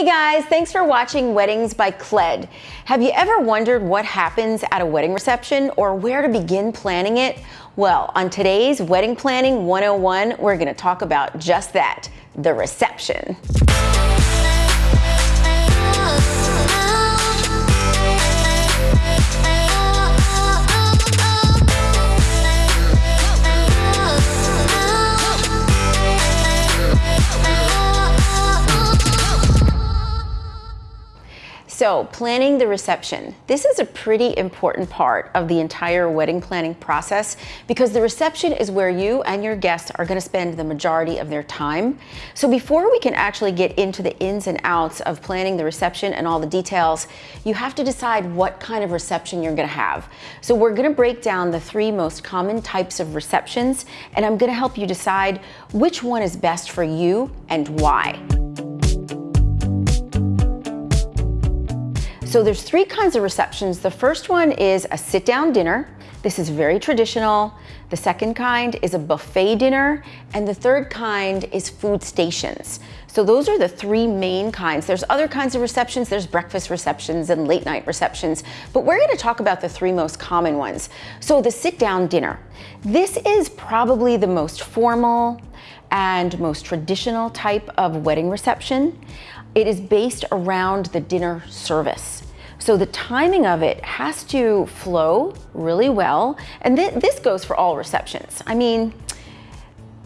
Hey guys, thanks for watching Weddings by Cled. Have you ever wondered what happens at a wedding reception or where to begin planning it? Well, on today's Wedding Planning 101, we're gonna talk about just that, the reception. So planning the reception. This is a pretty important part of the entire wedding planning process because the reception is where you and your guests are gonna spend the majority of their time. So before we can actually get into the ins and outs of planning the reception and all the details, you have to decide what kind of reception you're gonna have. So we're gonna break down the three most common types of receptions and I'm gonna help you decide which one is best for you and why. So there's three kinds of receptions. The first one is a sit down dinner. This is very traditional. The second kind is a buffet dinner. And the third kind is food stations. So those are the three main kinds. There's other kinds of receptions. There's breakfast receptions and late night receptions, but we're gonna talk about the three most common ones. So the sit down dinner. This is probably the most formal and most traditional type of wedding reception. It is based around the dinner service. So the timing of it has to flow really well. And th this goes for all receptions. I mean,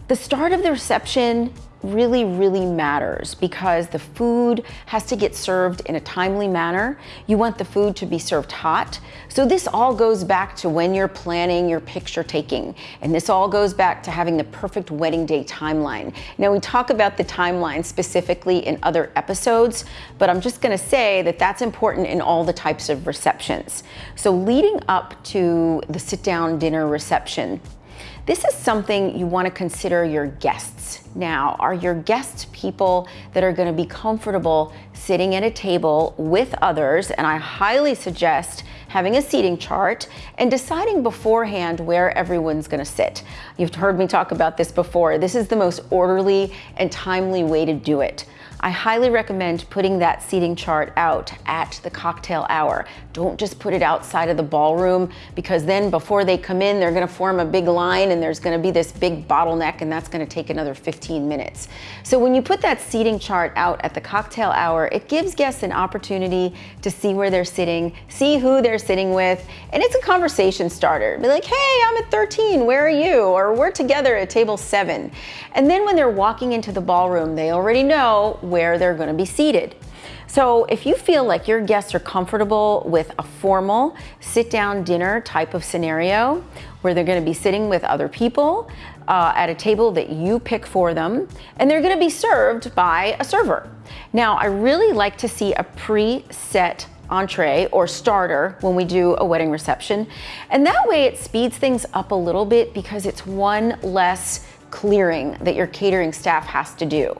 the start of the reception really, really matters because the food has to get served in a timely manner. You want the food to be served hot. So this all goes back to when you're planning your picture taking. And this all goes back to having the perfect wedding day timeline. Now we talk about the timeline specifically in other episodes, but I'm just gonna say that that's important in all the types of receptions. So leading up to the sit down dinner reception, this is something you wanna consider your guests. Now, are your guests people that are gonna be comfortable sitting at a table with others? And I highly suggest having a seating chart and deciding beforehand where everyone's gonna sit. You've heard me talk about this before. This is the most orderly and timely way to do it. I highly recommend putting that seating chart out at the cocktail hour. Don't just put it outside of the ballroom because then before they come in, they're gonna form a big line and there's gonna be this big bottleneck and that's gonna take another 15 minutes. So when you put that seating chart out at the cocktail hour, it gives guests an opportunity to see where they're sitting, see who they're sitting with, and it's a conversation starter. Be like, hey, I'm at 13, where are you? Or we're together at table seven. And then when they're walking into the ballroom, they already know where they're gonna be seated. So if you feel like your guests are comfortable with a formal sit down dinner type of scenario where they're gonna be sitting with other people uh, at a table that you pick for them, and they're gonna be served by a server. Now, I really like to see a pre-set entree or starter when we do a wedding reception. And that way it speeds things up a little bit because it's one less clearing that your catering staff has to do.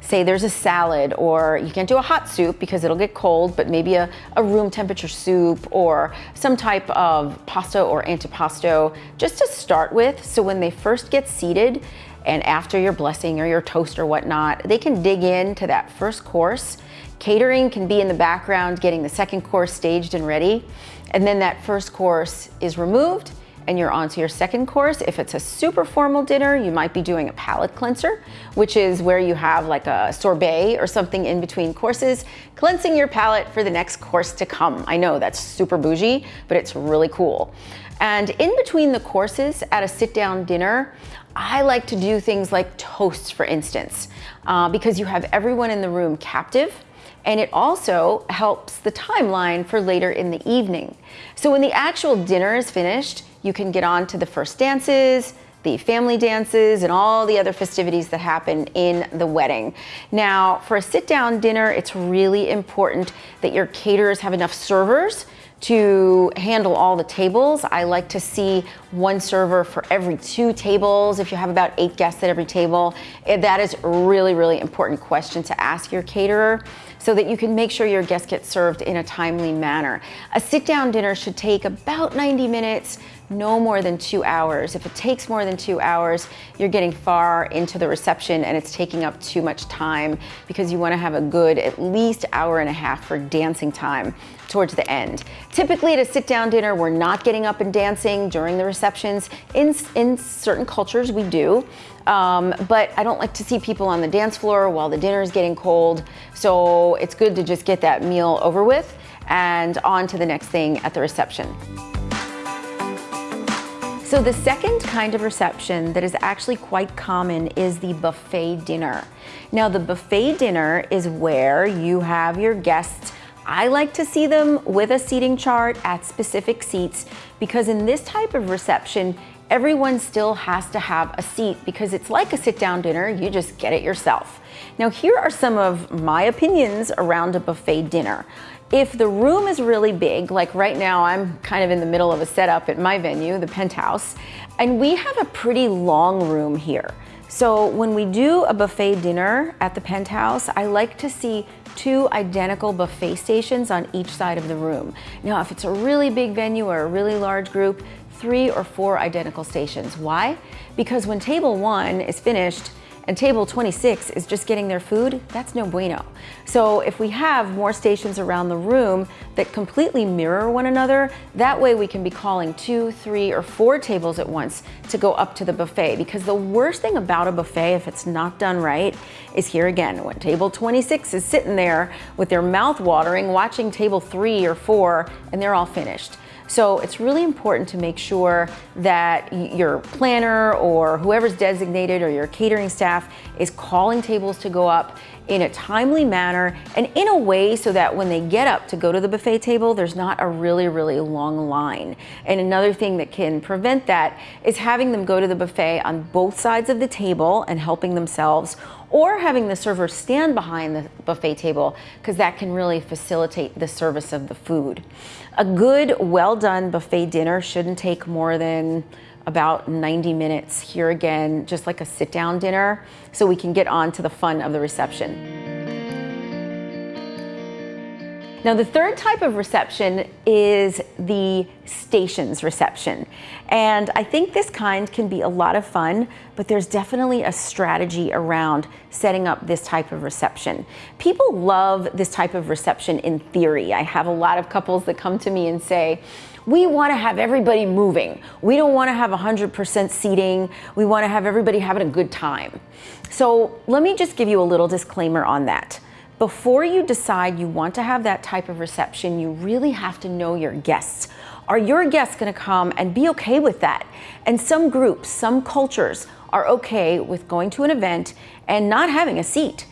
Say there's a salad or you can't do a hot soup because it'll get cold, but maybe a, a room temperature soup or some type of pasta or antipasto just to start with. So when they first get seated and after your blessing or your toast or whatnot, they can dig into that first course. Catering can be in the background getting the second course staged and ready. And then that first course is removed and you're on to your second course. If it's a super formal dinner, you might be doing a palate cleanser, which is where you have like a sorbet or something in between courses, cleansing your palate for the next course to come. I know that's super bougie, but it's really cool. And in between the courses at a sit down dinner, I like to do things like toasts, for instance, uh, because you have everyone in the room captive and it also helps the timeline for later in the evening. So when the actual dinner is finished, you can get on to the first dances, the family dances, and all the other festivities that happen in the wedding. Now, for a sit down dinner, it's really important that your caterers have enough servers to handle all the tables. I like to see one server for every two tables. If you have about eight guests at every table, eh, that is a really, really important question to ask your caterer so that you can make sure your guests get served in a timely manner. A sit down dinner should take about 90 minutes no more than two hours. If it takes more than two hours, you're getting far into the reception and it's taking up too much time because you wanna have a good at least hour and a half for dancing time towards the end. Typically at a sit down dinner, we're not getting up and dancing during the receptions. In, in certain cultures, we do. Um, but I don't like to see people on the dance floor while the dinner is getting cold. So it's good to just get that meal over with and on to the next thing at the reception. So the second kind of reception that is actually quite common is the buffet dinner. Now the buffet dinner is where you have your guests I like to see them with a seating chart at specific seats because in this type of reception, everyone still has to have a seat because it's like a sit down dinner, you just get it yourself. Now here are some of my opinions around a buffet dinner. If the room is really big, like right now I'm kind of in the middle of a setup at my venue, the Penthouse, and we have a pretty long room here. So when we do a buffet dinner at the Penthouse, I like to see two identical buffet stations on each side of the room. Now, if it's a really big venue or a really large group, three or four identical stations. Why? Because when table one is finished, and table 26 is just getting their food, that's no bueno. So if we have more stations around the room that completely mirror one another, that way we can be calling two, three, or four tables at once to go up to the buffet. Because the worst thing about a buffet, if it's not done right, is here again, when table 26 is sitting there with their mouth watering, watching table three or four, and they're all finished. So it's really important to make sure that your planner or whoever's designated or your catering staff is calling tables to go up in a timely manner and in a way so that when they get up to go to the buffet table, there's not a really, really long line. And another thing that can prevent that is having them go to the buffet on both sides of the table and helping themselves or having the server stand behind the buffet table because that can really facilitate the service of the food. A good, well done buffet dinner shouldn't take more than about 90 minutes here again, just like a sit down dinner, so we can get on to the fun of the reception. Now the third type of reception is the stations reception. And I think this kind can be a lot of fun, but there's definitely a strategy around setting up this type of reception. People love this type of reception in theory. I have a lot of couples that come to me and say, we want to have everybody moving. We don't want to have 100% seating. We want to have everybody having a good time. So let me just give you a little disclaimer on that. Before you decide you want to have that type of reception, you really have to know your guests. Are your guests going to come and be okay with that? And some groups, some cultures are okay with going to an event and not having a seat.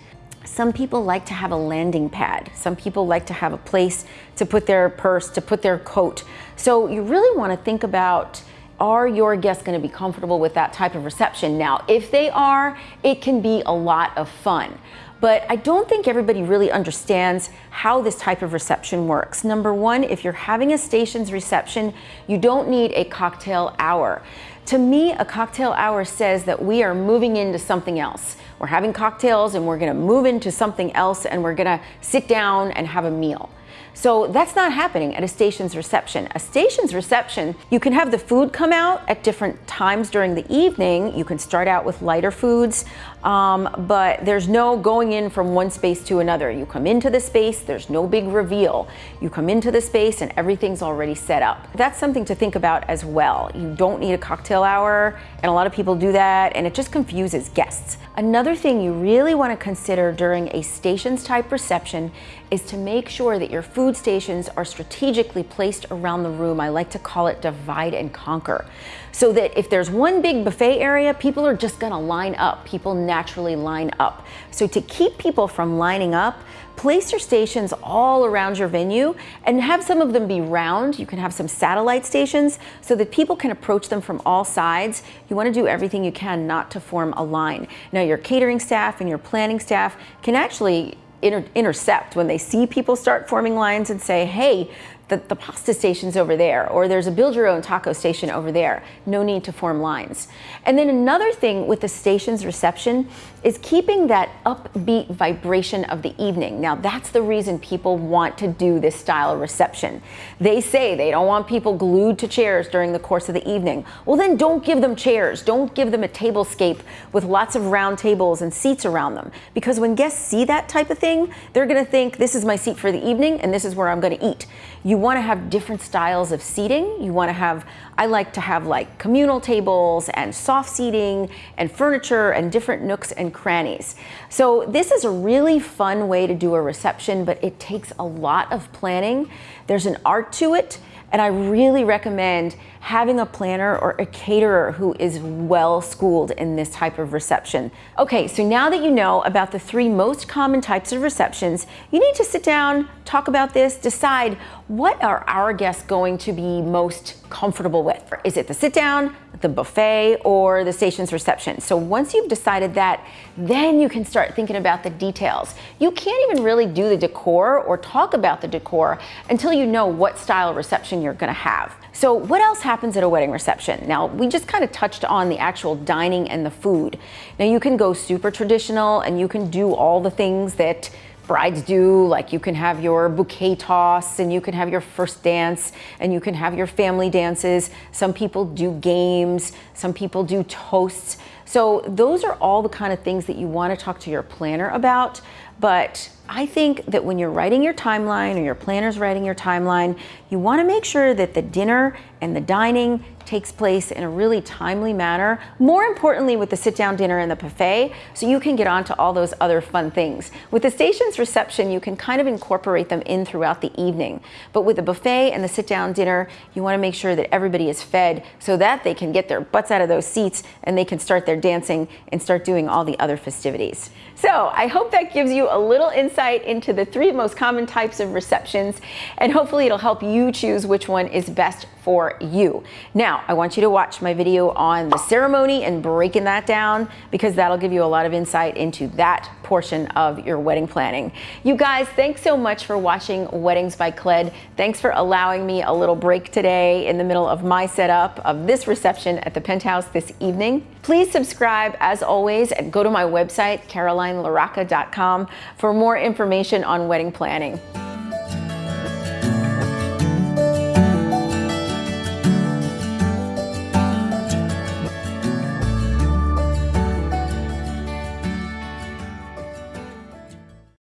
Some people like to have a landing pad. Some people like to have a place to put their purse, to put their coat. So you really want to think about are your guests going to be comfortable with that type of reception? Now, if they are, it can be a lot of fun. But I don't think everybody really understands how this type of reception works. Number one, if you're having a stations reception, you don't need a cocktail hour. To me, a cocktail hour says that we are moving into something else. We're having cocktails and we're gonna move into something else and we're gonna sit down and have a meal. So that's not happening at a station's reception. A station's reception, you can have the food come out at different times during the evening. You can start out with lighter foods, um, but there's no going in from one space to another. You come into the space, there's no big reveal. You come into the space and everything's already set up. That's something to think about as well. You don't need a cocktail hour, and a lot of people do that, and it just confuses guests. Another thing you really want to consider during a stations type reception is to make sure that your food stations are strategically placed around the room. I like to call it divide and conquer. So that if there's one big buffet area, people are just gonna line up. People naturally line up. So to keep people from lining up, place your stations all around your venue and have some of them be round. You can have some satellite stations so that people can approach them from all sides. You wanna do everything you can not to form a line. Now your catering staff and your planning staff can actually inter intercept when they see people start forming lines and say, hey, the, the pasta station's over there, or there's a build your own taco station over there. No need to form lines. And then another thing with the station's reception is keeping that upbeat vibration of the evening. Now that's the reason people want to do this style of reception. They say they don't want people glued to chairs during the course of the evening. Well then don't give them chairs. Don't give them a tablescape with lots of round tables and seats around them. Because when guests see that type of thing, they're gonna think this is my seat for the evening and this is where I'm gonna eat. You wanna have different styles of seating. You wanna have, I like to have like communal tables and soft seating and furniture and different nooks and crannies. So this is a really fun way to do a reception, but it takes a lot of planning. There's an art to it and I really recommend having a planner or a caterer who is well schooled in this type of reception. Okay, so now that you know about the three most common types of receptions, you need to sit down, talk about this, decide what are our guests going to be most comfortable with? Is it the sit down, the buffet, or the station's reception? So once you've decided that, then you can start thinking about the details. You can't even really do the decor or talk about the decor until you know what style reception you're gonna have. So what else happens at a wedding reception? Now, we just kind of touched on the actual dining and the food. Now you can go super traditional and you can do all the things that brides do, like you can have your bouquet toss and you can have your first dance and you can have your family dances. Some people do games, some people do toasts. So those are all the kind of things that you want to talk to your planner about. But I think that when you're writing your timeline or your planner's writing your timeline, you want to make sure that the dinner and the dining takes place in a really timely manner. More importantly, with the sit down dinner and the buffet, so you can get on to all those other fun things. With the station's reception, you can kind of incorporate them in throughout the evening. But with the buffet and the sit down dinner, you want to make sure that everybody is fed so that they can get their butts out of those seats and they can start their dancing and start doing all the other festivities. So I hope that gives you a little insight into the three most common types of receptions, and hopefully it'll help you choose which one is best for you. Now, I want you to watch my video on the ceremony and breaking that down because that'll give you a lot of insight into that portion of your wedding planning. You guys, thanks so much for watching Weddings by Cled. Thanks for allowing me a little break today in the middle of my setup of this reception at the penthouse this evening. Please subscribe as always and go to my website, carolinelaraca.com for more information on wedding planning.